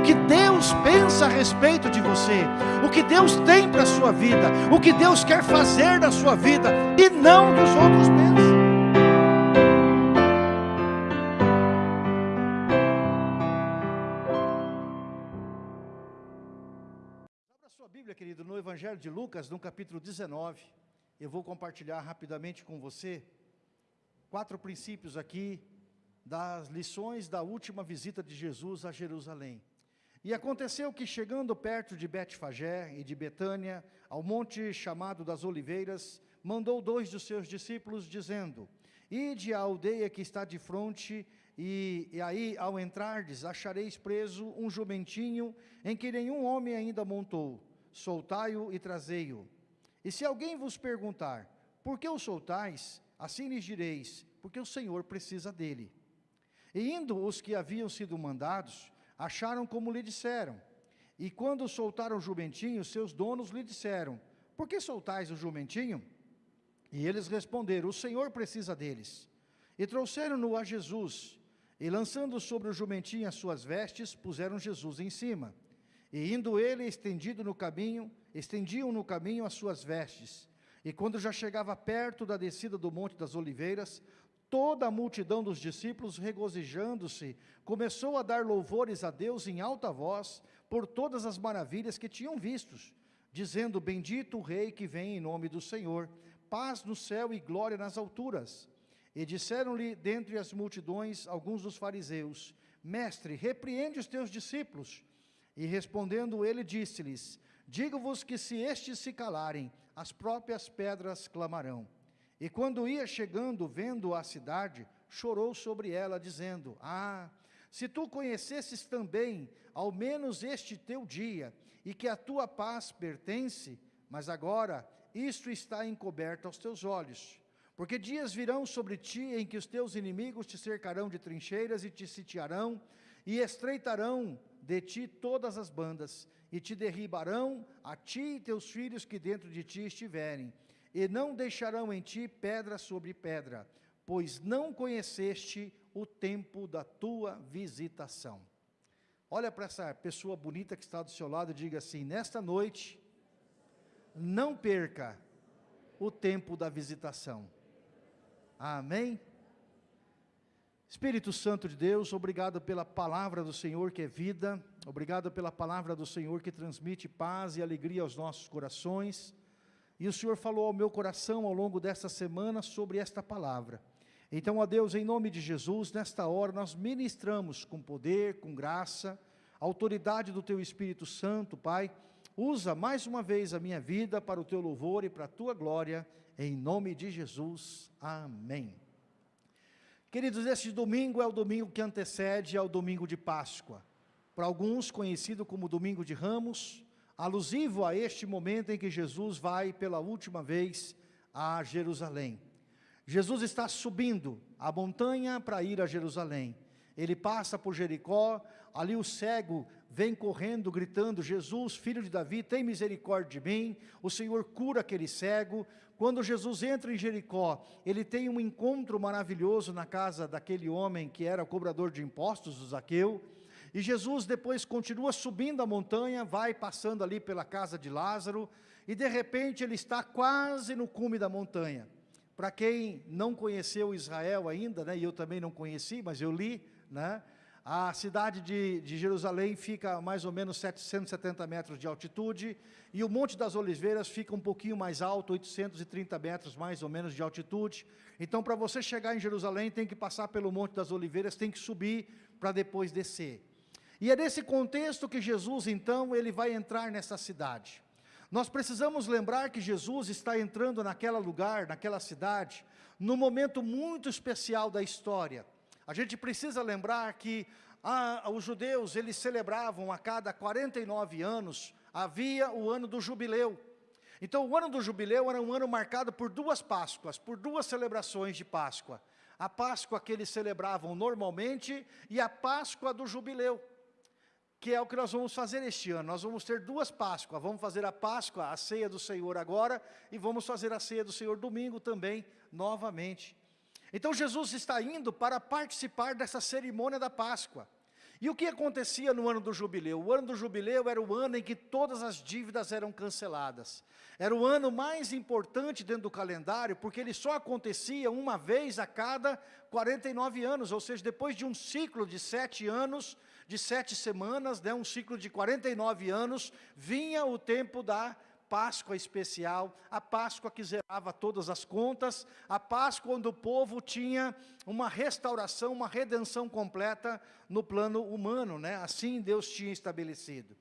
o que Deus pensa a respeito de você, o que Deus tem para a sua vida, o que Deus quer fazer na sua vida, e não dos outros pensam. sua Bíblia, querido, no Evangelho de Lucas, no capítulo 19, eu vou compartilhar rapidamente com você quatro princípios aqui das lições da última visita de Jesus a Jerusalém. E aconteceu que chegando perto de Betfagé e de Betânia, ao monte chamado das Oliveiras, mandou dois dos seus discípulos dizendo: Ide à aldeia que está de fronte e, e, aí, ao entrardes, achareis preso um jumentinho em que nenhum homem ainda montou soltai-o e trazei-o. E se alguém vos perguntar, por que o soltais? Assim lhes direis, porque o Senhor precisa dele. E indo os que haviam sido mandados, acharam como lhe disseram. E quando soltaram o jumentinho, seus donos lhe disseram, por que soltais o jumentinho? E eles responderam, o Senhor precisa deles. E trouxeram-no a Jesus, e lançando sobre o jumentinho as suas vestes, puseram Jesus em cima. E indo ele estendido no caminho, estendiam no caminho as suas vestes. E quando já chegava perto da descida do Monte das Oliveiras, toda a multidão dos discípulos, regozijando-se, começou a dar louvores a Deus em alta voz, por todas as maravilhas que tinham vistos, dizendo, bendito o Rei que vem em nome do Senhor, paz no céu e glória nas alturas. E disseram-lhe, dentre as multidões, alguns dos fariseus, Mestre, repreende os teus discípulos, e respondendo ele, disse-lhes, digo-vos que se estes se calarem, as próprias pedras clamarão. E quando ia chegando, vendo a cidade, chorou sobre ela, dizendo, Ah, se tu conhecesses também, ao menos este teu dia, e que a tua paz pertence, mas agora isto está encoberto aos teus olhos. Porque dias virão sobre ti em que os teus inimigos te cercarão de trincheiras e te sitiarão, e estreitarão de ti todas as bandas, e te derribarão a ti e teus filhos que dentro de ti estiverem, e não deixarão em ti pedra sobre pedra, pois não conheceste o tempo da tua visitação. Olha para essa pessoa bonita que está do seu lado e diga assim, nesta noite, não perca o tempo da visitação. Amém? Espírito Santo de Deus, obrigado pela palavra do Senhor que é vida, obrigado pela palavra do Senhor que transmite paz e alegria aos nossos corações. E o Senhor falou ao meu coração ao longo desta semana sobre esta palavra. Então, ó Deus, em nome de Jesus, nesta hora nós ministramos com poder, com graça, autoridade do Teu Espírito Santo, Pai. Usa mais uma vez a minha vida para o Teu louvor e para a Tua glória, em nome de Jesus. Amém. Queridos, este domingo é o domingo que antecede ao domingo de Páscoa. Para alguns, conhecido como domingo de Ramos, alusivo a este momento em que Jesus vai pela última vez a Jerusalém. Jesus está subindo a montanha para ir a Jerusalém. Ele passa por Jericó, ali o cego vem correndo, gritando, Jesus, filho de Davi, tem misericórdia de mim. O Senhor cura aquele cego, quando Jesus entra em Jericó, ele tem um encontro maravilhoso na casa daquele homem que era cobrador de impostos, o Zaqueu, e Jesus depois continua subindo a montanha, vai passando ali pela casa de Lázaro, e de repente ele está quase no cume da montanha. Para quem não conheceu Israel ainda, né, e eu também não conheci, mas eu li, né, a cidade de, de, Jerusalém fica a mais ou menos 770 metros de altitude e o Monte das Oliveiras fica um pouquinho mais alto, 830 metros mais ou menos de altitude. Então, para você chegar em Jerusalém, tem que passar pelo Monte das Oliveiras, tem que subir para depois descer. E é nesse contexto que Jesus, então, ele vai entrar nessa cidade. Nós precisamos lembrar que Jesus está entrando naquela lugar, naquela cidade, num momento muito especial da história. A gente precisa lembrar que ah, os judeus, eles celebravam a cada 49 anos, havia o ano do jubileu. Então o ano do jubileu era um ano marcado por duas Páscoas, por duas celebrações de Páscoa. A Páscoa que eles celebravam normalmente e a Páscoa do jubileu, que é o que nós vamos fazer este ano. Nós vamos ter duas Páscoas, vamos fazer a Páscoa, a ceia do Senhor agora, e vamos fazer a ceia do Senhor domingo também, novamente. Então Jesus está indo para participar dessa cerimônia da Páscoa. E o que acontecia no ano do jubileu? O ano do jubileu era o ano em que todas as dívidas eram canceladas. Era o ano mais importante dentro do calendário, porque ele só acontecia uma vez a cada 49 anos, ou seja, depois de um ciclo de sete anos, de sete semanas, né, um ciclo de 49 anos, vinha o tempo da Páscoa especial, a Páscoa que zerava todas as contas, a Páscoa onde o povo tinha uma restauração, uma redenção completa no plano humano, né? assim Deus tinha estabelecido.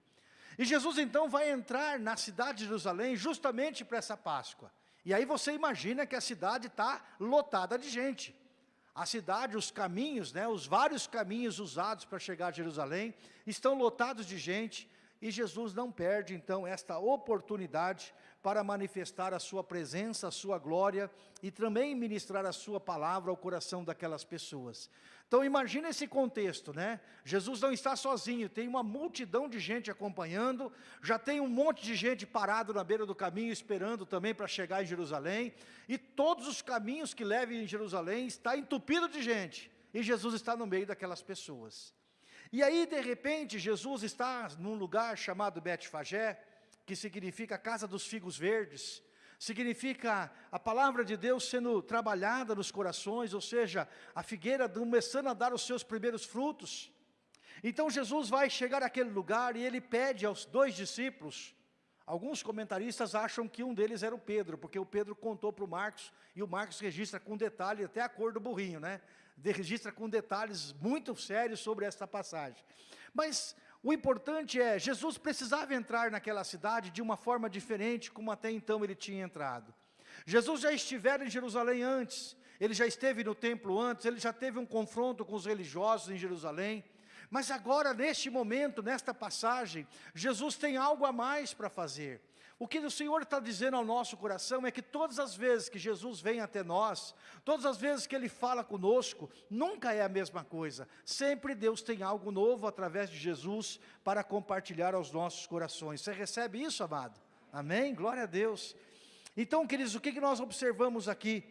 E Jesus então vai entrar na cidade de Jerusalém justamente para essa Páscoa. E aí você imagina que a cidade está lotada de gente. A cidade, os caminhos, né, os vários caminhos usados para chegar a Jerusalém, estão lotados de gente, e Jesus não perde, então, esta oportunidade para manifestar a sua presença, a sua glória e também ministrar a sua palavra ao coração daquelas pessoas. Então, imagine esse contexto, né? Jesus não está sozinho, tem uma multidão de gente acompanhando, já tem um monte de gente parado na beira do caminho, esperando também para chegar em Jerusalém, e todos os caminhos que levam em Jerusalém está entupido de gente, e Jesus está no meio daquelas pessoas. E aí, de repente, Jesus está num lugar chamado Betfagé, que significa casa dos figos verdes, significa a palavra de Deus sendo trabalhada nos corações, ou seja, a figueira começando a dar os seus primeiros frutos. Então Jesus vai chegar àquele lugar e ele pede aos dois discípulos, alguns comentaristas acham que um deles era o Pedro, porque o Pedro contou para o Marcos, e o Marcos registra com detalhe até a cor do burrinho, né? registra com detalhes muito sérios sobre esta passagem. Mas o importante é, Jesus precisava entrar naquela cidade de uma forma diferente, como até então ele tinha entrado. Jesus já estivera em Jerusalém antes, ele já esteve no templo antes, ele já teve um confronto com os religiosos em Jerusalém, mas agora, neste momento, nesta passagem, Jesus tem algo a mais para fazer. O que o Senhor está dizendo ao nosso coração é que todas as vezes que Jesus vem até nós, todas as vezes que Ele fala conosco, nunca é a mesma coisa. Sempre Deus tem algo novo através de Jesus para compartilhar aos nossos corações. Você recebe isso, amado? Amém? Glória a Deus. Então, queridos, o que, nós observamos aqui?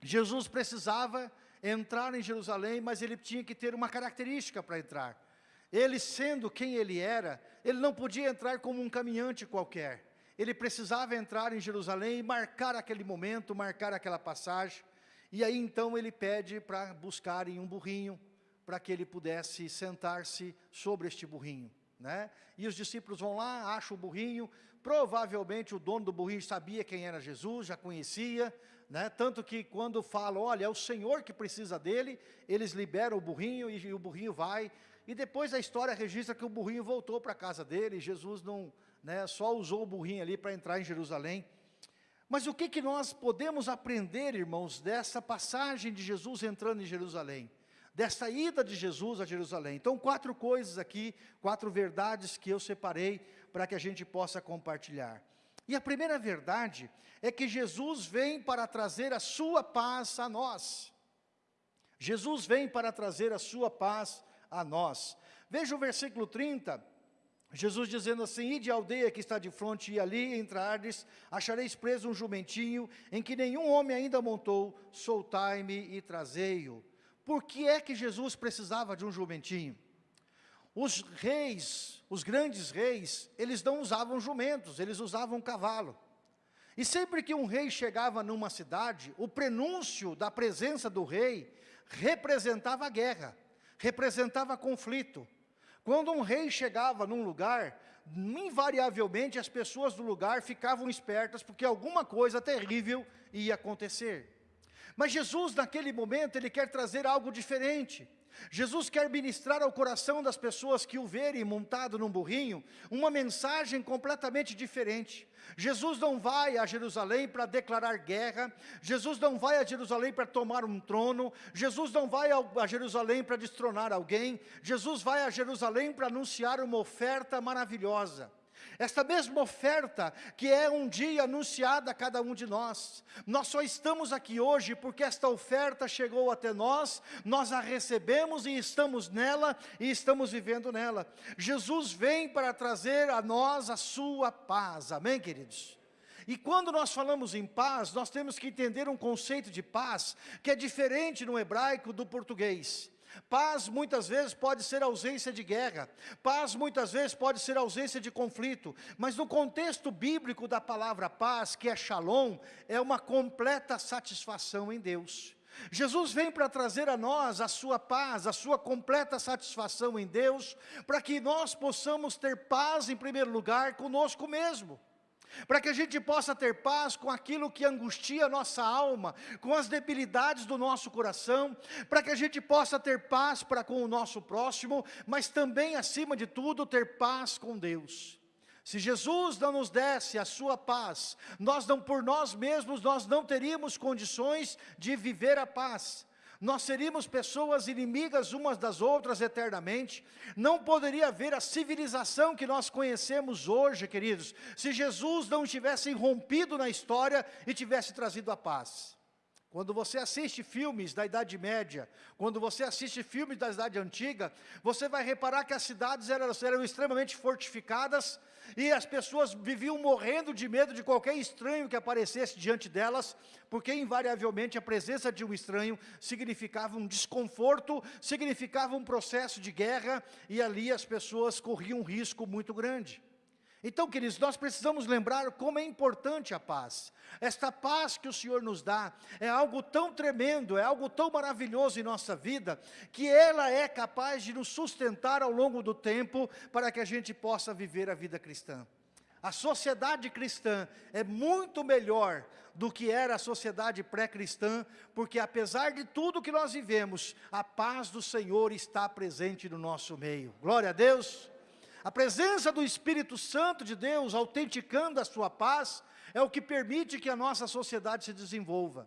Jesus precisava entrar em Jerusalém, mas ele tinha que ter uma característica para entrar. Ele sendo quem ele era, ele não podia entrar como um caminhante qualquer ele precisava entrar em Jerusalém e marcar aquele momento, marcar aquela passagem, e aí então ele pede para buscarem um burrinho, para que ele pudesse sentar-se sobre este burrinho. Né? E os discípulos vão lá, acham o burrinho, provavelmente o dono do burrinho sabia quem era Jesus, já conhecia, né? tanto que quando falam, olha, é o Senhor que precisa dele, eles liberam o burrinho e, e o burrinho vai, e depois a história registra que o burrinho voltou para a casa dele, Jesus não, né, só usou o burrinho ali para entrar em Jerusalém. Mas o que, que nós podemos aprender, irmãos, dessa passagem de Jesus entrando em Jerusalém? Dessa ida de Jesus a Jerusalém. Então, quatro coisas aqui, quatro verdades que eu separei para que a gente possa compartilhar. E a primeira verdade é que Jesus vem para trazer a sua paz a nós. Jesus vem para trazer a sua paz a nós. Veja o versículo 30, Jesus dizendo assim, ide à aldeia que está de fronte, e ali entrardes, achareis preso um jumentinho, em que nenhum homem ainda montou, soltai-me e trazei-o. Por que é que Jesus precisava de um jumentinho? Os reis, os grandes reis, eles não usavam jumentos, eles usavam cavalo. E sempre que um rei chegava numa cidade, o prenúncio da presença do rei representava guerra, representava conflito, quando um rei chegava num lugar, invariavelmente as pessoas do lugar ficavam espertas, porque alguma coisa terrível ia acontecer. Mas Jesus, naquele momento, Ele quer trazer algo diferente. Jesus quer ministrar ao coração das pessoas que o verem montado num burrinho, uma mensagem completamente diferente. Jesus não vai a Jerusalém para declarar guerra, Jesus não vai a Jerusalém para tomar um trono, Jesus não vai a Jerusalém para destronar alguém, Jesus vai a Jerusalém para anunciar uma oferta maravilhosa. Esta mesma oferta que é um dia anunciada a cada um de nós. Nós só estamos aqui hoje porque esta oferta chegou até nós, nós a recebemos e estamos nela e estamos vivendo nela. Jesus vem para trazer a nós a sua paz. Amém, queridos? E quando nós falamos em paz, nós temos que entender um conceito de paz que é diferente no hebraico do português. Paz muitas vezes pode ser ausência de guerra, paz muitas vezes pode ser ausência de conflito, mas no contexto bíblico da palavra paz, que é shalom, é uma completa satisfação em Deus. Jesus vem para trazer a nós a sua paz, a sua completa satisfação em Deus, para que nós possamos ter paz em primeiro lugar conosco mesmo para que a gente possa ter paz com aquilo que angustia a nossa alma, com as debilidades do nosso coração, para que a gente possa ter paz para com o nosso próximo, mas também, acima de tudo, ter paz com Deus. Se Jesus não nos desse a sua paz, nós não por nós mesmos, nós não teríamos condições de viver a paz nós seríamos pessoas inimigas umas das outras eternamente, não poderia haver a civilização que nós conhecemos hoje, queridos, se Jesus não tivesse rompido na história e tivesse trazido a paz. Quando você assiste filmes da Idade Média, quando você assiste filmes da Idade Antiga, você vai reparar que as cidades eram, eram, extremamente fortificadas e as pessoas viviam morrendo de medo de qualquer estranho que aparecesse diante delas, porque invariavelmente a presença de um estranho significava um desconforto, significava um processo de guerra e ali as pessoas corriam um risco muito grande. Então, queridos, nós precisamos lembrar como é importante a paz. Esta paz que o Senhor nos dá é algo tão tremendo, é algo tão maravilhoso em nossa vida, que ela é capaz de nos sustentar ao longo do tempo para que a gente possa viver a vida cristã. A sociedade cristã é muito melhor do que era a sociedade pré-cristã, porque apesar de tudo que nós vivemos, a paz do Senhor está presente no nosso meio. Glória a Deus! A presença do Espírito Santo de Deus, autenticando a sua paz, é o que permite que a nossa sociedade se desenvolva.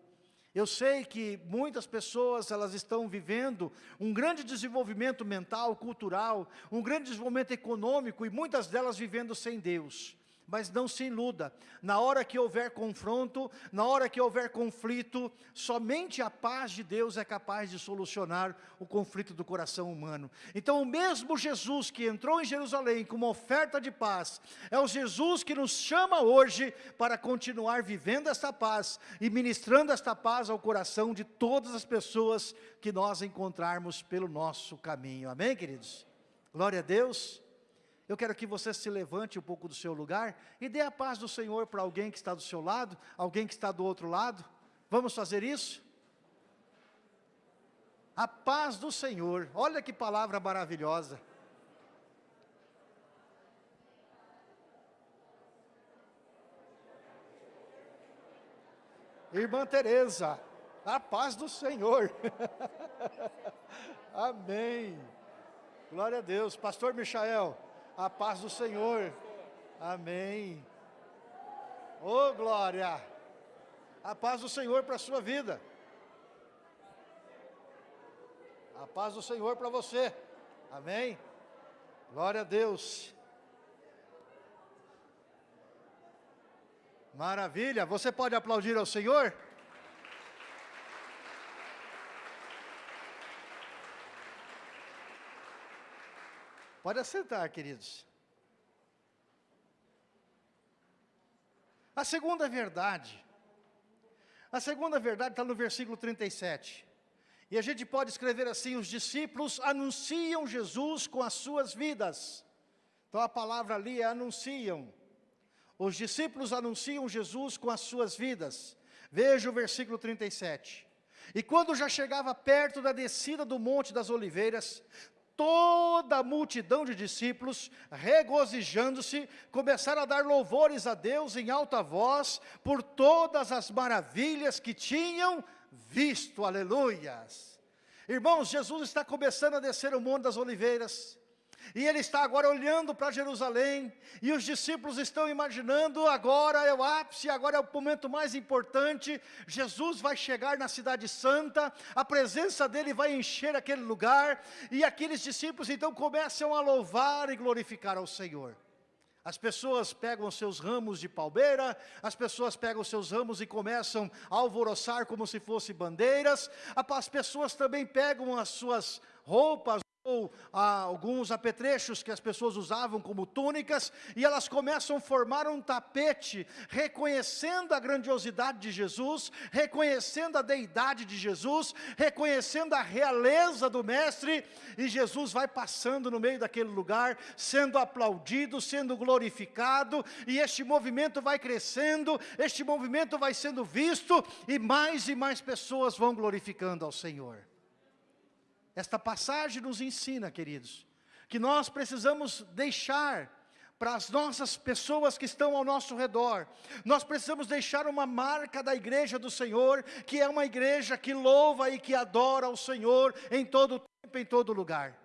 Eu sei que muitas pessoas, elas estão vivendo um grande desenvolvimento mental, cultural, um grande desenvolvimento econômico, e muitas delas vivendo sem Deus. Mas não se iluda, na hora que houver confronto, na hora que houver conflito, somente a paz de Deus é capaz de solucionar o conflito do coração humano. Então o mesmo Jesus que entrou em Jerusalém com uma oferta de paz, é o Jesus que nos chama hoje para continuar vivendo esta paz e ministrando esta paz ao coração de todas as pessoas que nós encontrarmos pelo nosso caminho. Amém, queridos? Glória a Deus. Eu quero que você se levante um pouco do seu lugar e dê a paz do Senhor para alguém que está do seu lado, alguém que está do outro lado. Vamos fazer isso? A paz do Senhor, olha que palavra maravilhosa. Irmã Tereza, a paz do Senhor. Amém. Glória a Deus. Pastor Michael, a paz do Senhor. Amém. Oh, glória. A paz do Senhor para a sua vida. A paz do Senhor para você. Amém. Glória a Deus. Maravilha. Você pode aplaudir ao Senhor? Pode assentar, queridos. A segunda verdade, a segunda verdade está no versículo 37. E a gente pode escrever assim, os discípulos anunciam Jesus com as suas vidas. Então a palavra ali é anunciam. Os discípulos anunciam Jesus com as suas vidas. Veja o versículo 37. E quando já chegava perto da descida do Monte das Oliveiras, toda a multidão de discípulos, regozijando-se, começaram a dar louvores a Deus em alta voz, por todas as maravilhas que tinham visto, aleluias. Irmãos, Jesus está começando a descer o Monte das Oliveiras, e ele está agora olhando para Jerusalém, e os discípulos estão imaginando, agora é o ápice, agora é o momento mais importante, Jesus vai chegar na cidade santa, a presença dele vai encher aquele lugar, e aqueles discípulos então começam a louvar e glorificar ao Senhor. As pessoas pegam seus ramos de palmeira, as pessoas pegam seus ramos e começam a alvoroçar como se fossem bandeiras, as pessoas também pegam as suas roupas, ou alguns apetrechos que as pessoas usavam como túnicas, e elas começam a formar um tapete, reconhecendo a grandiosidade de Jesus, reconhecendo a deidade de Jesus, reconhecendo a realeza do Mestre, e Jesus vai passando no meio daquele lugar, sendo aplaudido, sendo glorificado, e este movimento vai crescendo, este movimento vai sendo visto, e mais e mais pessoas vão glorificando ao Senhor. Esta passagem nos ensina, queridos, que nós precisamos deixar para as nossas pessoas que estão ao nosso redor, nós precisamos deixar uma marca da igreja do Senhor, que é uma igreja que louva e que adora o Senhor em todo tempo, em todo lugar.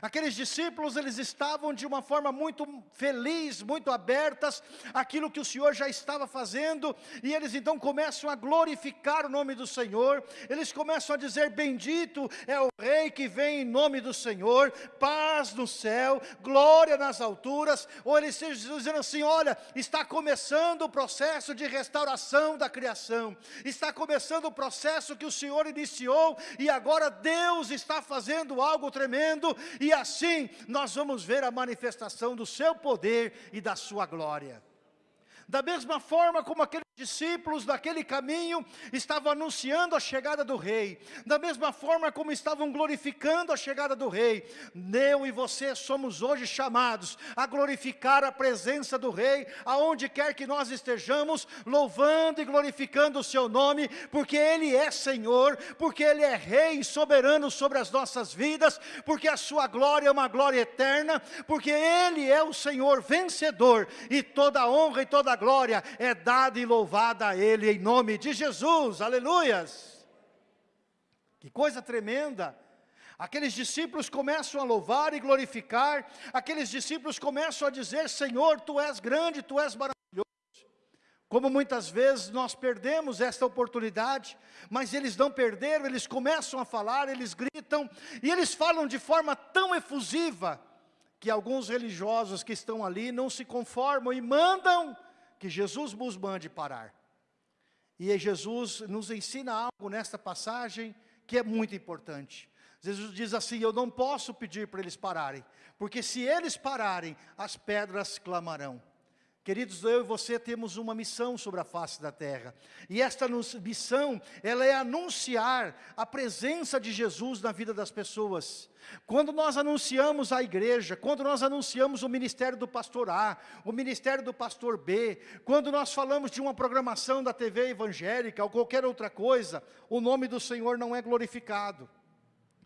Aqueles discípulos, eles estavam de uma forma muito feliz, muito abertas, aquilo que o Senhor já estava fazendo, e eles então começam a glorificar o nome do Senhor, eles começam a dizer, bendito é o Rei que vem em nome do Senhor, paz no céu, glória nas alturas, ou eles estão dizendo assim, olha, está começando o processo de restauração da criação, está começando o processo que o Senhor iniciou, e agora Deus está fazendo algo tremendo, e assim nós vamos ver a manifestação do seu poder e da sua glória. Da mesma forma como aqueles discípulos daquele caminho estavam anunciando a chegada do rei, da mesma forma como estavam glorificando a chegada do rei, eu e você somos hoje chamados a glorificar a presença do rei, aonde quer que nós estejamos, louvando e glorificando o seu nome, porque ele é Senhor, porque ele é rei soberano sobre as nossas vidas, porque a sua glória é uma glória eterna, porque ele é o Senhor vencedor, e toda honra e toda glória é dada e louvada a Ele em nome de Jesus, aleluias. Que coisa tremenda. Aqueles discípulos começam a louvar e glorificar, aqueles discípulos começam a dizer, Senhor, Tu és grande, Tu és maravilhoso. Como muitas vezes nós perdemos esta oportunidade, mas eles não perderam, eles começam a falar, eles gritam, e eles falam de forma tão efusiva, que alguns religiosos que estão ali não se conformam e mandam que Jesus nos mande parar. E Jesus nos ensina algo nesta passagem que é muito importante. Jesus diz assim, eu não posso pedir para eles pararem, porque se eles pararem, as pedras clamarão. Queridos, eu e você temos uma missão sobre a face da terra. E esta missão, ela é anunciar a presença de Jesus na vida das pessoas. Quando nós anunciamos a igreja, quando nós anunciamos o ministério do pastor A, o ministério do pastor B, quando nós falamos de uma programação da TV evangélica ou qualquer outra coisa, o nome do Senhor não é glorificado.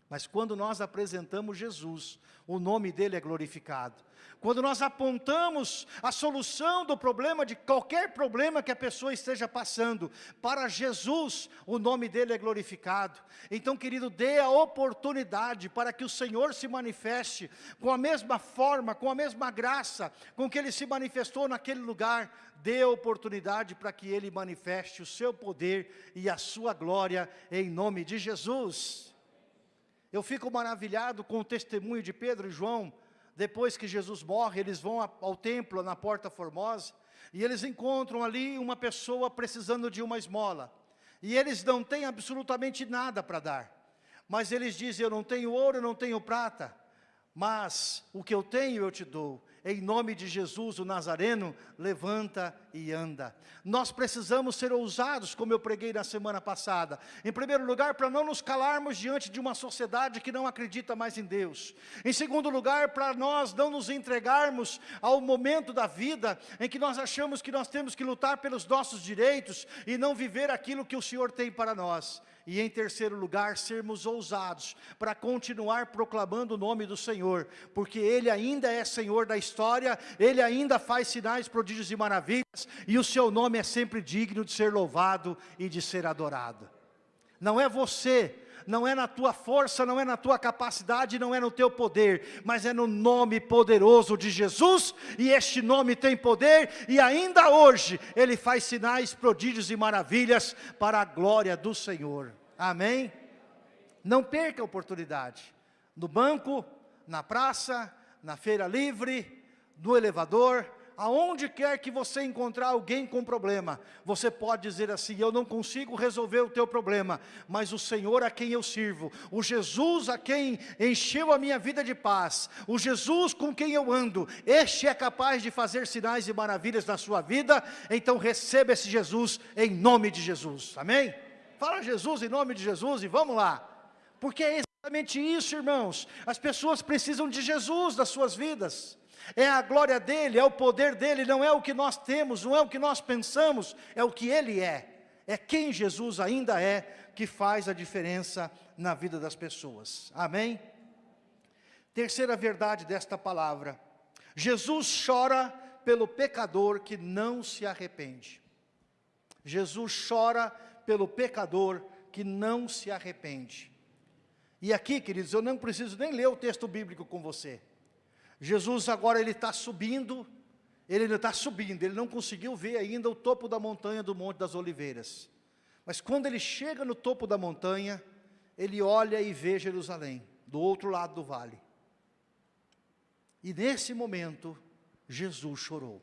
Mas quando nós apresentamos Jesus, o nome dele é glorificado. Quando nós apontamos a solução do problema, de qualquer problema que a pessoa esteja passando, para Jesus, o nome dele é glorificado. Então, querido, dê a oportunidade para que o Senhor se manifeste com a mesma forma, com a mesma graça, com que ele se manifestou naquele lugar. Dê a oportunidade para que ele manifeste o seu poder e a sua glória em nome de Jesus. Eu fico maravilhado com o testemunho de Pedro e João, depois que Jesus morre, eles vão ao templo, na Porta Formosa, e eles encontram ali uma pessoa precisando de uma esmola. E eles não têm absolutamente nada para dar. Mas eles dizem, eu não tenho ouro, eu não tenho prata, mas o que eu tenho eu te dou em nome de Jesus, o Nazareno, levanta e anda. Nós precisamos ser ousados, como eu preguei na semana passada. Em primeiro lugar, para não nos calarmos diante de uma sociedade que não acredita mais em Deus. Em segundo lugar, para nós não nos entregarmos ao momento da vida em que nós achamos que nós temos que lutar pelos nossos direitos e não viver aquilo que o Senhor tem para nós. E em terceiro lugar, sermos ousados para continuar proclamando o nome do Senhor, porque Ele ainda é Senhor da história, Ele ainda faz sinais, prodígios e maravilhas, e o Seu nome é sempre digno de ser louvado e de ser adorado. Não é você, não é na tua força, não é na tua capacidade, não é no teu poder, mas é no nome poderoso de Jesus, e este nome tem poder, e ainda hoje Ele faz sinais, prodígios e maravilhas para a glória do Senhor. Amém? Não perca a oportunidade. No banco, na praça, na feira livre, no elevador, aonde quer que você encontrar alguém com problema, você pode dizer assim, eu não consigo resolver o teu problema, mas o Senhor a quem eu sirvo, o Jesus a quem encheu a minha vida de paz, o Jesus com quem eu ando, este é capaz de fazer sinais e maravilhas na sua vida, então receba esse Jesus em nome de Jesus, amém? Fala Jesus em nome de Jesus e vamos lá, porque é exatamente isso irmãos, as pessoas precisam de Jesus nas suas vidas, é a glória dEle, é o poder dEle, não é o que nós temos, não é o que nós pensamos, é o que Ele é. É quem Jesus ainda é que faz a diferença na vida das pessoas. Amém? Terceira verdade desta palavra. Jesus chora pelo pecador que não se arrepende. Jesus chora pelo pecador que não se arrepende. E aqui, queridos, eu não preciso nem ler o texto bíblico com você. Jesus agora ele está subindo, ele está subindo, ele não conseguiu ver ainda o topo da montanha do Monte das Oliveiras. Mas quando ele chega no topo da montanha, ele olha e vê Jerusalém, do outro lado do vale. E nesse momento, Jesus chorou.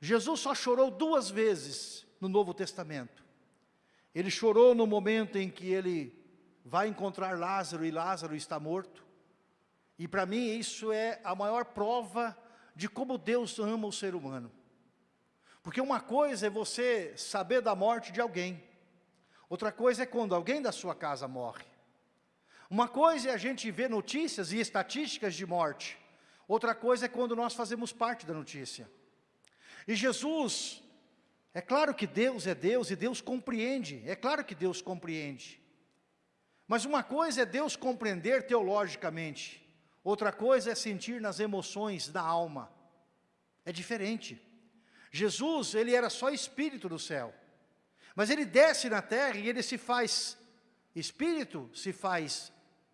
Jesus só chorou duas vezes no Novo Testamento. Ele chorou no momento em que ele vai encontrar Lázaro e Lázaro está morto. E para mim isso é a maior prova de como Deus ama o ser humano. Porque uma coisa é você saber da morte de alguém. Outra coisa é quando alguém da sua casa morre. Uma coisa é a gente ver notícias e estatísticas de morte. Outra coisa é quando nós fazemos parte da notícia. E Jesus, é claro que Deus é Deus e Deus compreende. É claro que Deus compreende. Mas uma coisa é Deus compreender teologicamente. Outra coisa é sentir nas emoções da alma. É diferente. Jesus, ele era só espírito do céu. Mas ele desce na terra e ele se faz espírito, se faz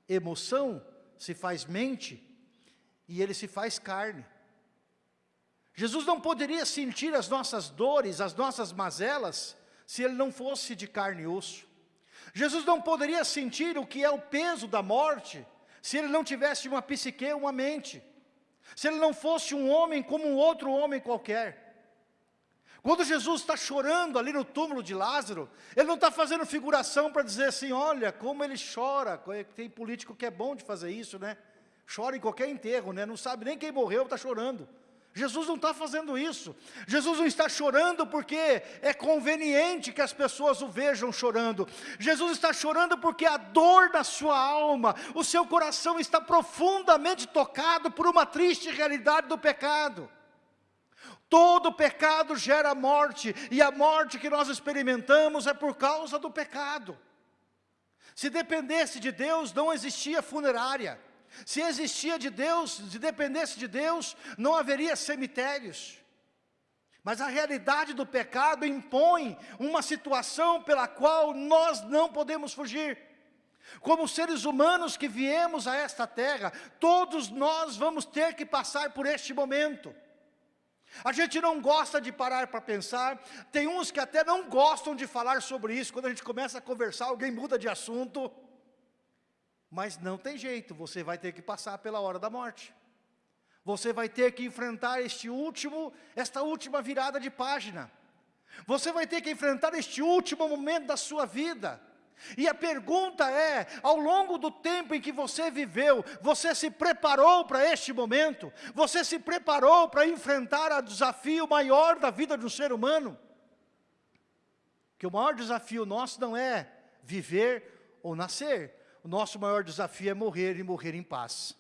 emoção, se faz mente, e ele se faz carne. Jesus não poderia sentir as nossas dores, as nossas mazelas, se ele não fosse de carne e osso. Jesus não poderia sentir o que é o peso da morte, se ele não tivesse uma psique, uma mente, se ele não fosse um homem como um outro homem qualquer. Quando Jesus está chorando ali no túmulo de Lázaro, ele não está fazendo figuração para dizer assim, olha como ele chora, tem político que é bom de fazer isso, né? Chora em qualquer enterro, né? Não sabe nem quem morreu, está chorando. Jesus não está fazendo isso. Jesus não está chorando porque é conveniente que as pessoas o vejam chorando. Jesus está chorando porque a dor da sua alma, o seu coração está profundamente tocado por uma triste realidade do pecado. Todo pecado gera morte, e a morte que nós experimentamos é por causa do pecado. Se dependesse de Deus, não existia funerária. Se existia de Deus, se dependesse de Deus, não haveria cemitérios. Mas a realidade do pecado impõe uma situação pela qual nós não podemos fugir. Como seres humanos que viemos a esta terra, todos nós vamos ter que passar por este momento. A gente não gosta de parar para pensar, tem uns que até não gostam de falar sobre isso, quando a gente começa a conversar, alguém muda de assunto. Mas não tem jeito, você vai ter que passar pela hora da morte. Você vai ter que enfrentar este último, esta última virada de página. Você vai ter que enfrentar este último momento da sua vida. E a pergunta é, ao longo do tempo em que você viveu, você se preparou para este momento? Você se preparou para enfrentar o desafio maior da vida de um ser humano? Que o maior desafio nosso não é viver ou nascer, o nosso maior desafio é morrer e morrer em paz.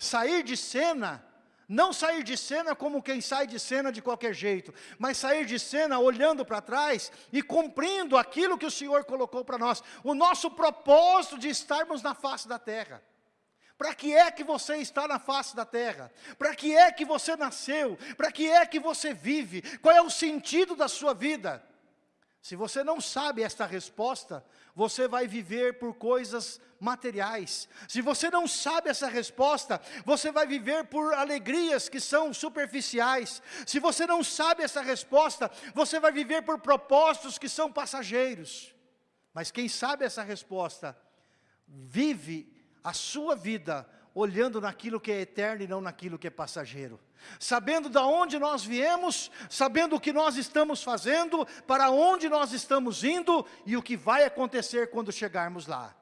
Sair de cena, não sair de cena como quem sai de cena de qualquer jeito, mas sair de cena olhando para trás e cumprindo aquilo que o Senhor colocou para nós. O nosso propósito de estarmos na face da terra. Para que é que você está na face da terra? Para que é que você nasceu? Para que é que você vive? Qual é o sentido da sua vida? Se você não sabe esta resposta, você vai viver por coisas materiais. Se você não sabe essa resposta, você vai viver por alegrias que são superficiais. Se você não sabe essa resposta, você vai viver por propósitos que são passageiros. Mas quem sabe essa resposta, vive a sua vida olhando naquilo que é eterno e não naquilo que é passageiro. Sabendo de onde nós viemos, sabendo o que nós estamos fazendo, para onde nós estamos indo e o que vai acontecer quando chegarmos lá.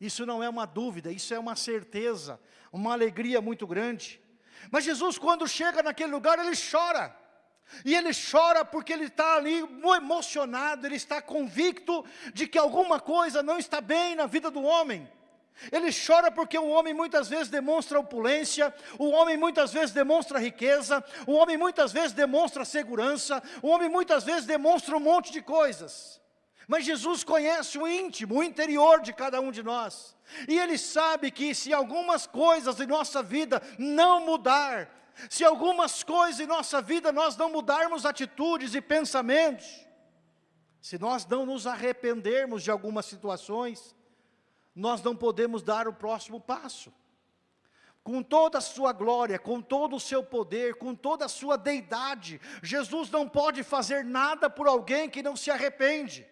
Isso não é uma dúvida, isso é uma certeza, uma alegria muito grande. Mas Jesus quando chega naquele lugar, ele chora. E ele chora porque ele está ali emocionado, ele está convicto de que alguma coisa não está bem na vida do homem. Ele chora porque o homem muitas vezes demonstra opulência, o homem muitas vezes demonstra riqueza, o homem muitas vezes demonstra segurança, o homem muitas vezes demonstra um monte de coisas. Mas Jesus conhece o íntimo, o interior de cada um de nós. E Ele sabe que se algumas coisas em nossa vida não mudar, se algumas coisas em nossa vida nós não mudarmos atitudes e pensamentos, se nós não nos arrependermos de algumas situações, nós não podemos dar o próximo passo. Com toda a sua glória, com todo o seu poder, com toda a sua deidade, Jesus não pode fazer nada por alguém que não se arrepende.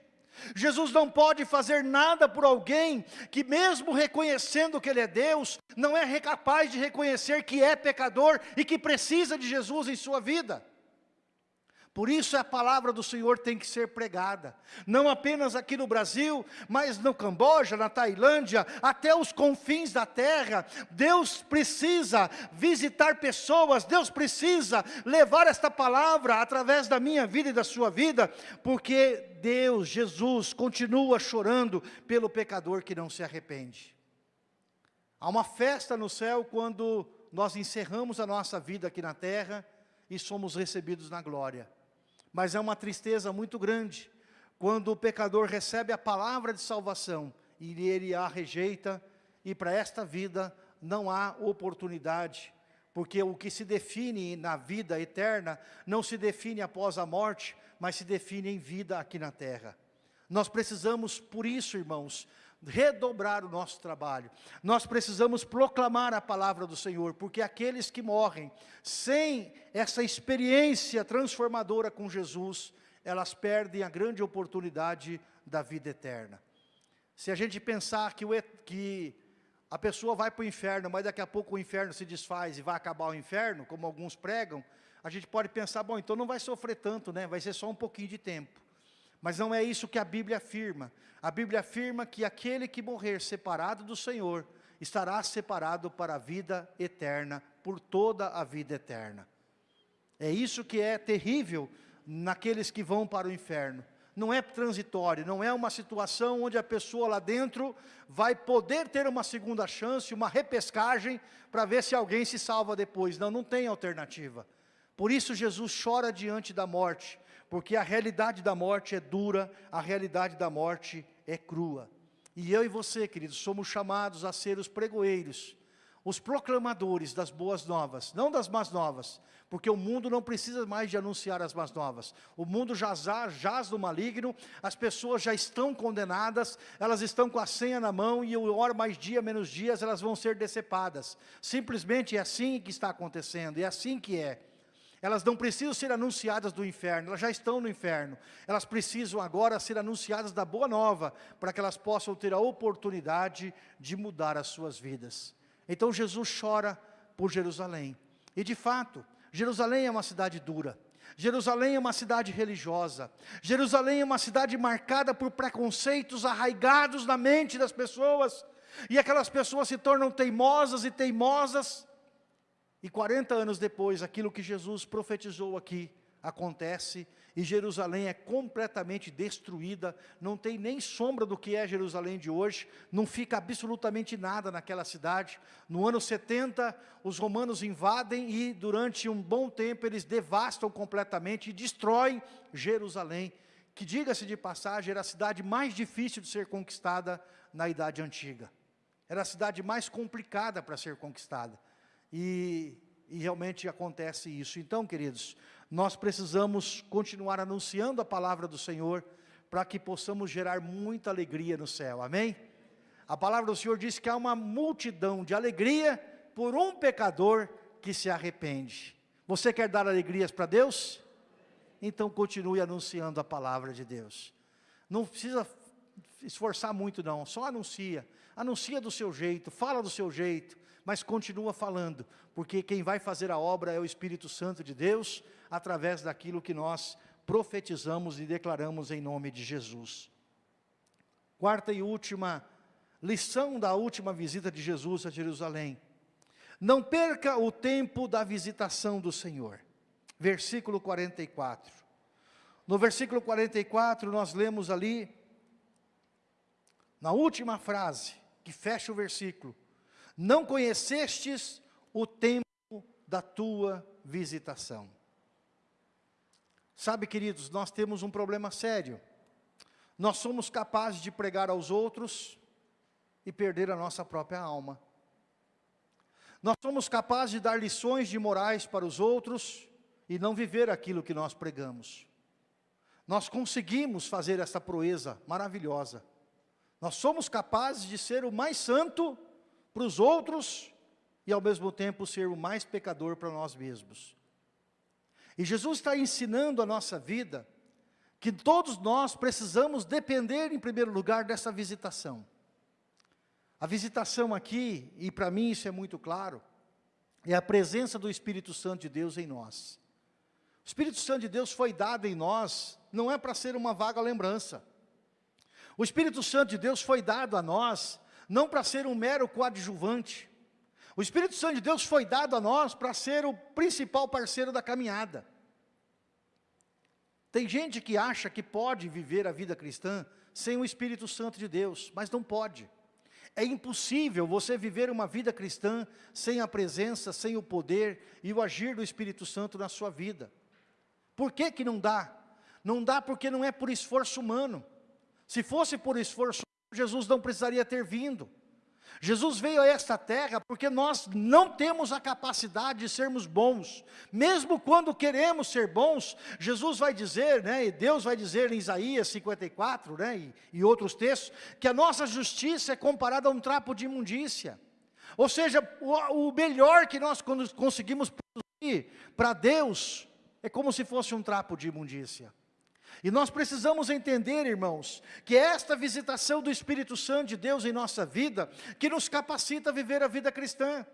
Jesus não pode fazer nada por alguém que mesmo reconhecendo que Ele é Deus, não é capaz de reconhecer que é pecador e que precisa de Jesus em sua vida. Por isso a palavra do Senhor tem que ser pregada, não apenas aqui no Brasil, mas no Camboja, na Tailândia, até os confins da terra. Deus precisa visitar pessoas, Deus precisa levar esta palavra através da minha vida e da sua vida, porque Deus, Jesus, continua chorando pelo pecador que não se arrepende. Há uma festa no céu quando nós encerramos a nossa vida aqui na terra e somos recebidos na glória mas é uma tristeza muito grande quando o pecador recebe a palavra de salvação e ele a rejeita e para esta vida não há oportunidade, porque o que se define na vida eterna não se define após a morte, mas se define em vida aqui na terra. Nós precisamos, por isso, irmãos, redobrar o nosso trabalho. Nós precisamos proclamar a palavra do Senhor, porque aqueles que morrem sem essa experiência transformadora com Jesus, elas perdem a grande oportunidade da vida eterna. Se a gente pensar que, o, que a pessoa vai para o inferno, mas daqui a pouco o inferno se desfaz e vai acabar o inferno, como alguns pregam, a gente pode pensar, bom, então não vai sofrer tanto, né? vai ser só um pouquinho de tempo. Mas não é isso que a Bíblia afirma. A Bíblia afirma que aquele que morrer separado do Senhor, estará separado para a vida eterna, por toda a vida eterna. É isso que é terrível naqueles que vão para o inferno. Não é transitório, não é uma situação onde a pessoa lá dentro vai poder ter uma segunda chance, uma repescagem, para ver se alguém se salva depois. Não, não tem alternativa. Por isso Jesus chora diante da morte, porque a realidade da morte é dura, a realidade da morte é crua. E eu e você, queridos, somos chamados a ser os pregoeiros, os proclamadores das boas novas, não das más novas, porque o mundo não precisa mais de anunciar as más novas. O mundo jaz, jaz no maligno, as pessoas já estão condenadas, elas estão com a senha na mão e hora mais dia, menos dias, elas vão ser decepadas. Simplesmente é assim que está acontecendo, é assim que é. Elas não precisam ser anunciadas do inferno, elas já estão no inferno. Elas precisam agora ser anunciadas da boa nova, para que elas possam ter a oportunidade de mudar as suas vidas. Então Jesus chora por Jerusalém. E de fato, Jerusalém é uma cidade dura. Jerusalém é uma cidade religiosa. Jerusalém é uma cidade marcada por preconceitos arraigados na mente das pessoas. E aquelas pessoas se tornam teimosas e teimosas e 40 anos depois, aquilo que Jesus profetizou aqui acontece e Jerusalém é completamente destruída, não tem nem sombra do que é Jerusalém de hoje, não fica absolutamente nada naquela cidade. No ano 70, os romanos invadem e durante um bom tempo eles devastam completamente e destroem Jerusalém, que diga-se de passagem, era a cidade mais difícil de ser conquistada na Idade Antiga. Era a cidade mais complicada para ser conquistada. E, e realmente acontece isso. Então, queridos, nós precisamos continuar anunciando a palavra do Senhor, para que possamos gerar muita alegria no céu, amém? A palavra do Senhor diz que há uma multidão de alegria por um pecador que se arrepende. Você quer dar alegrias para Deus? Então continue anunciando a palavra de Deus. Não precisa esforçar muito não, só anuncia. Anuncia do seu jeito, fala do seu jeito, mas continua falando, porque quem vai fazer a obra é o Espírito Santo de Deus, através daquilo que nós profetizamos e declaramos em nome de Jesus. Quarta e última lição da última visita de Jesus a Jerusalém. Não perca o tempo da visitação do Senhor. Versículo 44. No versículo 44 nós lemos ali, na última frase, que fecha o versículo, não conhecestes o tempo da tua visitação. Sabe, queridos, nós temos um problema sério. Nós somos capazes de pregar aos outros e perder a nossa própria alma. Nós somos capazes de dar lições de morais para os outros e não viver aquilo que nós pregamos. Nós conseguimos fazer essa proeza maravilhosa. Nós somos capazes de ser o mais santo para os outros e ao mesmo tempo ser o mais pecador para nós mesmos. E Jesus está ensinando a nossa vida que todos nós precisamos depender em primeiro lugar dessa visitação. A visitação aqui, e para mim isso é muito claro, é a presença do Espírito Santo de Deus em nós. O Espírito Santo de Deus foi dado em nós, não é para ser uma vaga lembrança. O Espírito Santo de Deus foi dado a nós, não para ser um mero coadjuvante. O Espírito Santo de Deus foi dado a nós para ser o principal parceiro da caminhada. Tem gente que acha que pode viver a vida cristã sem o Espírito Santo de Deus, mas não pode. É impossível você viver uma vida cristã sem a presença, sem o poder e o agir do Espírito Santo na sua vida. Por que que não dá? Não dá porque não é por esforço humano. Se fosse por esforço, Jesus não precisaria ter vindo. Jesus veio a esta terra porque nós não temos a capacidade de sermos bons. Mesmo quando queremos ser bons, Jesus vai dizer, né, e Deus vai dizer em Isaías 54, né, e, e outros textos, que a nossa justiça é comparada a um trapo de imundícia. Ou seja, o, o melhor que nós conseguimos produzir para Deus é como se fosse um trapo de imundícia. E nós precisamos entender, irmãos, que esta visitação do Espírito Santo de Deus em nossa vida, que nos capacita a viver a vida cristã.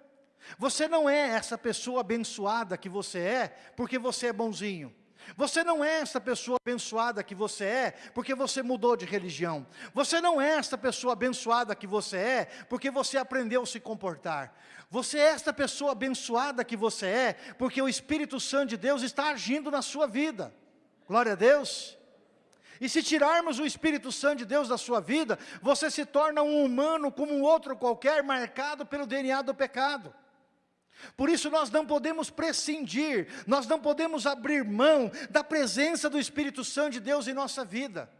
Você não é essa pessoa abençoada que você é, porque você é bonzinho. Você não é essa pessoa abençoada que você é, porque você mudou de religião. Você não é essa pessoa abençoada que você é, porque você aprendeu a se comportar. Você é esta pessoa abençoada que você é, porque o Espírito Santo de Deus está agindo na sua vida. Glória a Deus. E se tirarmos o Espírito Santo de Deus da sua vida, você se torna um humano como um outro qualquer, marcado pelo DNA do pecado. Por isso nós não podemos prescindir, nós não podemos abrir mão da presença do Espírito Santo de Deus em nossa vida.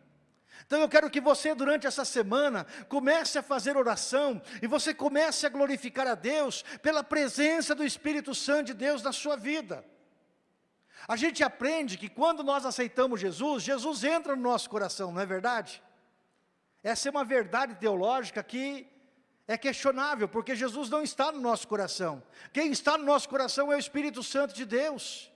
Então eu quero que você durante essa semana comece a fazer oração e você comece a glorificar a Deus pela presença do Espírito Santo de Deus na sua vida. A gente aprende que quando nós aceitamos Jesus, Jesus entra no nosso coração, não é verdade? Essa é uma verdade teológica que é questionável, porque Jesus não está no nosso coração. Quem está no nosso coração é o Espírito Santo de Deus.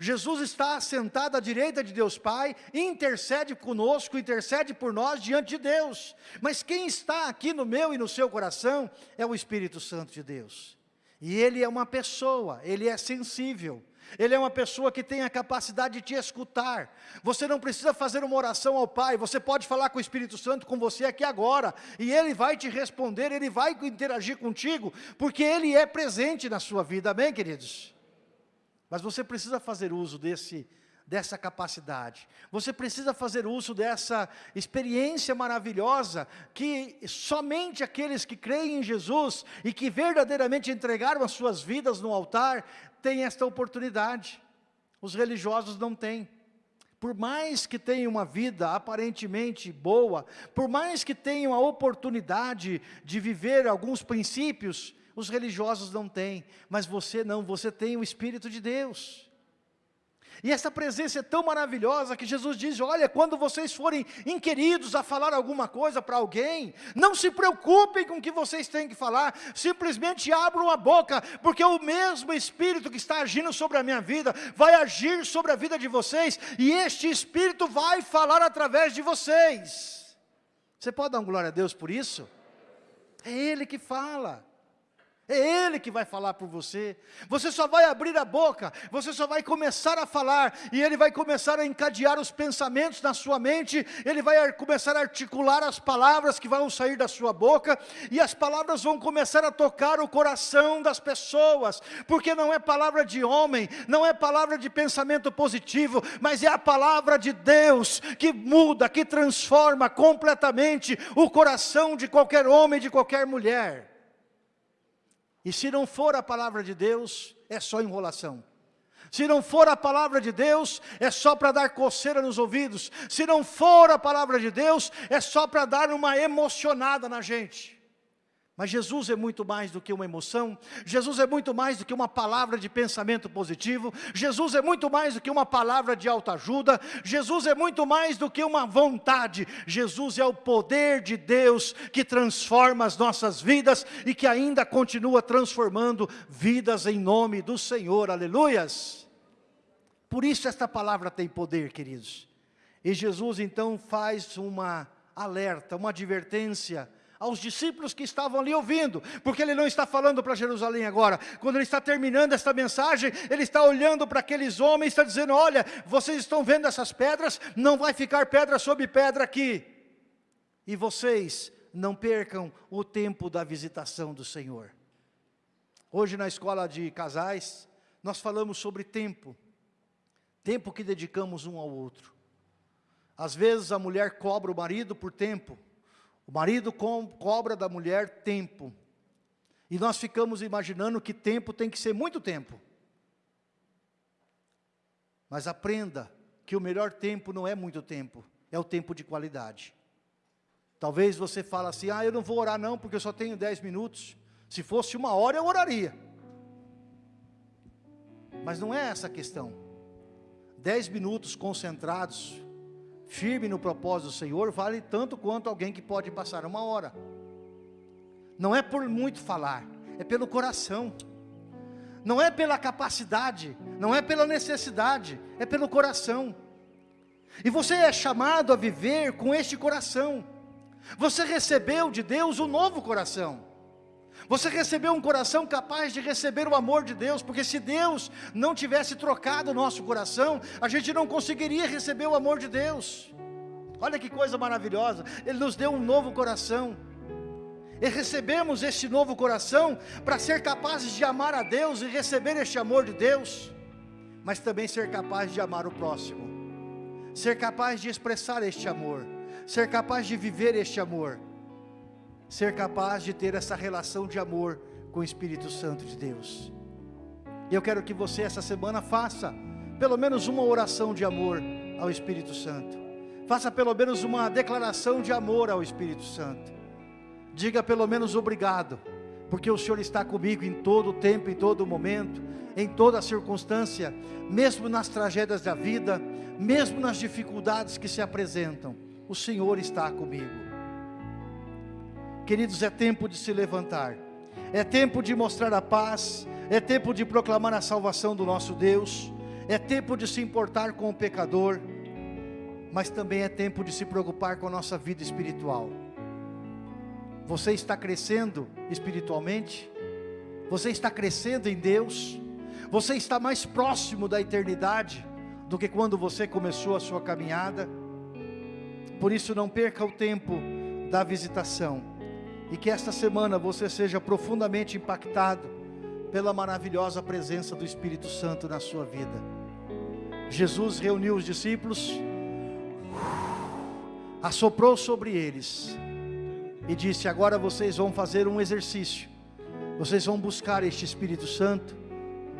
Jesus está sentado à direita de Deus Pai, intercede conosco, intercede por nós diante de Deus. Mas quem está aqui no meu e no seu coração é o Espírito Santo de Deus. E Ele é uma pessoa, Ele é sensível, ele é uma pessoa que tem a capacidade de te escutar. Você não precisa fazer uma oração ao Pai, você pode falar com o Espírito Santo com você aqui agora, e Ele vai te responder, Ele vai interagir contigo, porque Ele é presente na sua vida, amém queridos? Mas você precisa fazer uso desse, dessa capacidade. Você precisa fazer uso dessa experiência maravilhosa que somente aqueles que creem em Jesus e que verdadeiramente entregaram as suas vidas no altar têm esta oportunidade. Os religiosos não têm. Por mais que tenham uma vida aparentemente boa, por mais que tenham a oportunidade de viver alguns princípios, os religiosos não têm, mas você não, você tem o Espírito de Deus. E essa presença é tão maravilhosa que Jesus diz, olha, quando vocês forem inquiridos a falar alguma coisa para alguém, não se preocupem com o que vocês têm que falar, simplesmente abram a boca, porque o mesmo Espírito que está agindo sobre a minha vida, vai agir sobre a vida de vocês, e este Espírito vai falar através de vocês. Você pode dar um glória a Deus por isso? É Ele que fala. É Ele que vai falar por você. Você só vai abrir a boca, você só vai começar a falar, e Ele vai começar a encadear os pensamentos na sua mente, Ele vai começar a articular as palavras que vão sair da sua boca, e as palavras vão começar a tocar o coração das pessoas, porque não é palavra de homem, não é palavra de pensamento positivo, mas é a palavra de Deus que muda, que transforma completamente o coração de qualquer homem, de qualquer mulher. E se não for a palavra de Deus, é só enrolação. Se não for a palavra de Deus, é só para dar coceira nos ouvidos. Se não for a palavra de Deus, é só para dar uma emocionada na gente. Mas Jesus é muito mais do que uma emoção, Jesus é muito mais do que uma palavra de pensamento positivo, Jesus é muito mais do que uma palavra de autoajuda, Jesus é muito mais do que uma vontade, Jesus é o poder de Deus que transforma as nossas vidas e que ainda continua transformando vidas em nome do Senhor, aleluias. Por isso esta palavra tem poder, queridos. E Jesus então faz uma alerta, uma advertência, aos discípulos que estavam ali ouvindo, porque ele não está falando para Jerusalém agora, quando ele está terminando esta mensagem, ele está olhando para aqueles homens, está dizendo, olha, vocês estão vendo essas pedras, não vai ficar pedra sobre pedra aqui, e vocês não percam o tempo da visitação do Senhor. Hoje na escola de casais, nós falamos sobre tempo, tempo que dedicamos um ao outro, às vezes a mulher cobra o marido por tempo, o marido cobra da mulher tempo. E nós ficamos imaginando que tempo tem que ser muito tempo. Mas aprenda que o melhor tempo não é muito tempo, é o tempo de qualidade. Talvez você fale assim, ah, eu não vou orar não, porque eu só tenho 10 minutos. Se fosse uma hora, eu oraria. Mas não é essa a questão. 10 minutos concentrados, firme no propósito do Senhor, vale tanto quanto alguém que pode passar uma hora. Não é por muito falar, é pelo coração. Não é pela capacidade, não é pela necessidade, é pelo coração. E você é chamado a viver com este coração. Você recebeu de Deus um novo coração. Você recebeu um coração capaz de receber o amor de Deus, porque se Deus não tivesse trocado o nosso coração, a gente não conseguiria receber o amor de Deus. Olha que coisa maravilhosa, Ele nos deu um novo coração. E recebemos este novo coração para ser capazes de amar a Deus e receber este amor de Deus, mas também ser capaz de amar o próximo, ser capaz de expressar este amor, ser capaz de viver este amor ser capaz de ter essa relação de amor com o Espírito Santo de Deus. E eu quero que você essa semana faça pelo menos uma oração de amor ao Espírito Santo. Faça pelo menos uma declaração de amor ao Espírito Santo. Diga pelo menos obrigado, porque o Senhor está comigo em todo o tempo, em todo momento, em toda circunstância, mesmo nas tragédias da vida, mesmo nas dificuldades que se apresentam. O Senhor está comigo. Queridos, é tempo de se levantar, é tempo de mostrar a paz, é tempo de proclamar a salvação do nosso Deus, é tempo de se importar com o pecador, mas também é tempo de se preocupar com a nossa vida espiritual. Você está crescendo espiritualmente? Você está crescendo em Deus? Você está mais próximo da eternidade do que quando você começou a sua caminhada? Por isso não perca o tempo da visitação e que esta semana você seja profundamente impactado pela maravilhosa presença do Espírito Santo na sua vida. Jesus reuniu os discípulos, assoprou sobre eles e disse: Agora vocês vão fazer um exercício, vocês vão buscar este Espírito Santo,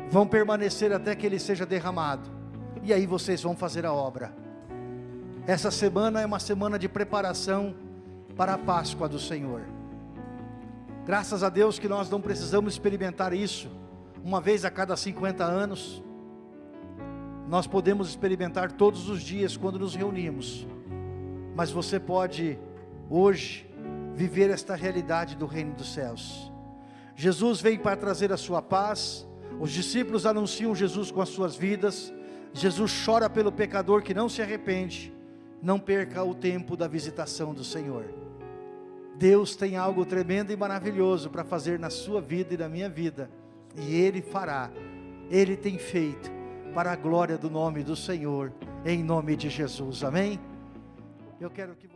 vão permanecer até que ele seja derramado, e aí vocês vão fazer a obra. Essa semana é uma semana de preparação para a Páscoa do Senhor. Graças a Deus que nós não precisamos experimentar isso uma vez a cada 50 anos. Nós podemos experimentar todos os dias quando nos reunimos. Mas você pode hoje viver esta realidade do reino dos céus. Jesus vem para trazer a sua paz. Os discípulos anunciam Jesus com as suas vidas. Jesus chora pelo pecador que não se arrepende. Não perca o tempo da visitação do Senhor. Deus tem algo tremendo e maravilhoso para fazer na sua vida e na minha vida, e Ele fará, Ele tem feito, para a glória do nome do Senhor, em nome de Jesus, amém? Eu quero que